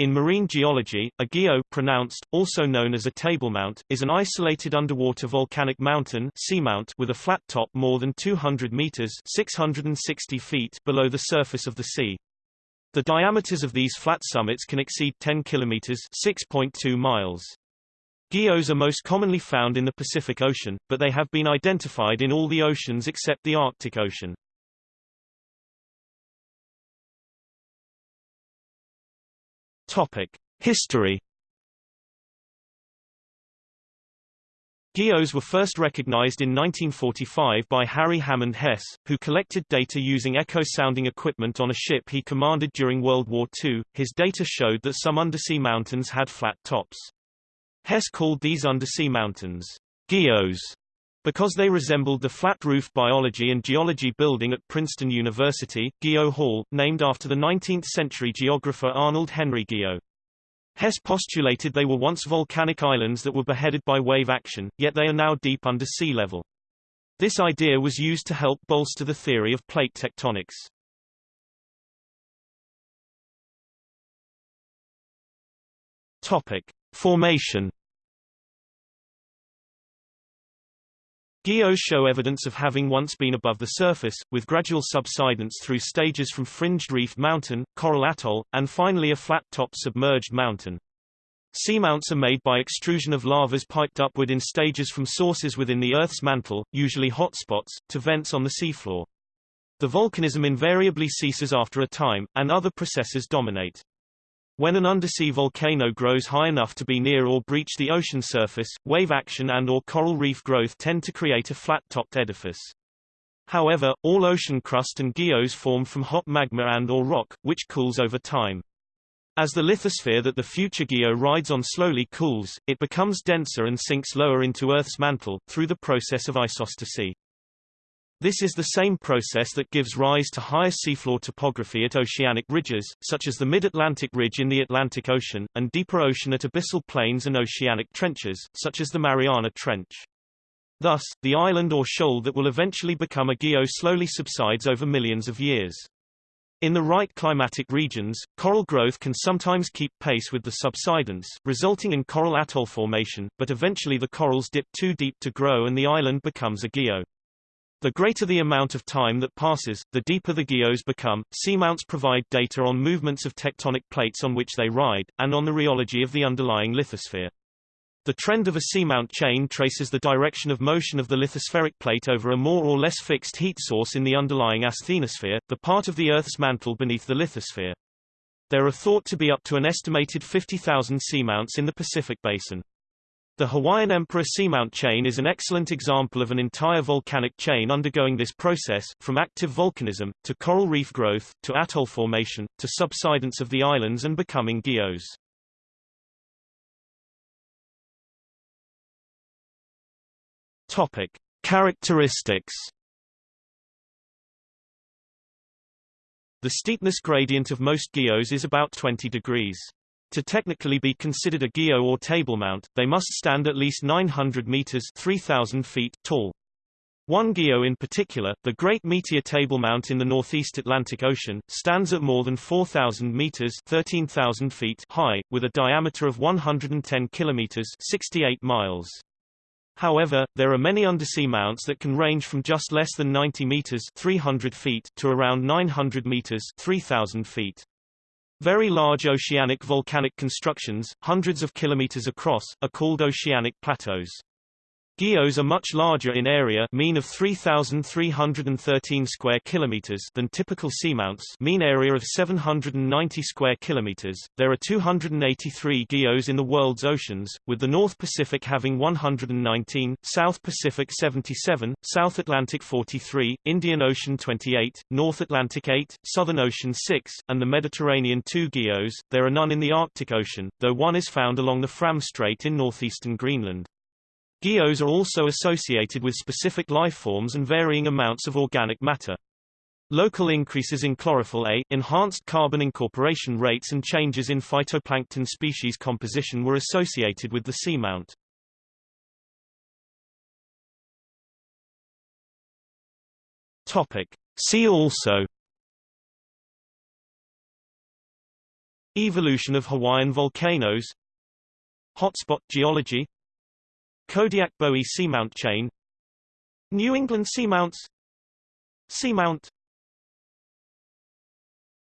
In marine geology, a guyot pronounced, also known as a tablemount, is an isolated underwater volcanic mountain seamount with a flat top more than 200 meters 660 feet below the surface of the sea. The diameters of these flat summits can exceed 10 kilometers 6.2 miles. Guyots are most commonly found in the Pacific Ocean, but they have been identified in all the oceans except the Arctic Ocean. Topic: History. Guyots were first recognized in 1945 by Harry Hammond Hess, who collected data using echo-sounding equipment on a ship he commanded during World War II. His data showed that some undersea mountains had flat tops. Hess called these undersea mountains guyots because they resembled the flat-roof biology and geology building at Princeton University, Guyot Hall, named after the 19th-century geographer Arnold Henry Guyot. Hess postulated they were once volcanic islands that were beheaded by wave action, yet they are now deep under sea level. This idea was used to help bolster the theory of plate tectonics. Topic: Formation Guyots show evidence of having once been above the surface, with gradual subsidence through stages from fringed reef mountain, coral atoll, and finally a flat-top submerged mountain. Seamounts are made by extrusion of lavas piped upward in stages from sources within the Earth's mantle, usually hotspots, to vents on the seafloor. The volcanism invariably ceases after a time, and other processes dominate. When an undersea volcano grows high enough to be near or breach the ocean surface, wave action and or coral reef growth tend to create a flat-topped edifice. However, all ocean crust and guyots form from hot magma and or rock, which cools over time. As the lithosphere that the future guyot rides on slowly cools, it becomes denser and sinks lower into Earth's mantle, through the process of isostasy. This is the same process that gives rise to higher seafloor topography at oceanic ridges, such as the Mid-Atlantic Ridge in the Atlantic Ocean, and deeper ocean at abyssal plains and oceanic trenches, such as the Mariana Trench. Thus, the island or shoal that will eventually become a guyot slowly subsides over millions of years. In the right climatic regions, coral growth can sometimes keep pace with the subsidence, resulting in coral atoll formation, but eventually the corals dip too deep to grow and the island becomes a guyot. The greater the amount of time that passes, the deeper the guyots become. Seamounts provide data on movements of tectonic plates on which they ride, and on the rheology of the underlying lithosphere. The trend of a seamount chain traces the direction of motion of the lithospheric plate over a more or less fixed heat source in the underlying asthenosphere, the part of the Earth's mantle beneath the lithosphere. There are thought to be up to an estimated 50,000 seamounts in the Pacific Basin. The Hawaiian Emperor Seamount chain is an excellent example of an entire volcanic chain undergoing this process, from active volcanism, to coral reef growth, to atoll formation, to subsidence of the islands and becoming guyots. Topic. Characteristics The steepness gradient of most guyots is about 20 degrees. To technically be considered a guyot or table mount, they must stand at least 900 meters 3,000 feet tall. One guyot in particular, the Great Meteor Table Mount in the northeast Atlantic Ocean, stands at more than 4,000 meters 13,000 feet high, with a diameter of 110 kilometers 68 miles. However, there are many undersea mounts that can range from just less than 90 meters 300 feet to around 900 meters 3,000 feet. Very large oceanic volcanic constructions, hundreds of kilometers across, are called oceanic plateaus. Guyots are much larger in area mean of 3,313 square kilometers than typical seamounts mean area of 790 square kilometers. There are 283 guyots in the world's oceans, with the North Pacific having 119, South Pacific 77, South Atlantic 43, Indian Ocean 28, North Atlantic 8, Southern Ocean 6, and the Mediterranean 2 guyots. There are none in the Arctic Ocean, though one is found along the Fram Strait in northeastern Greenland. Guyots are also associated with specific lifeforms and varying amounts of organic matter. Local increases in chlorophyll A, enhanced carbon incorporation rates and changes in phytoplankton species composition were associated with the seamount. Topic. See also Evolution of Hawaiian volcanoes Hotspot geology Kodiak-Bowie seamount chain New England seamounts Seamount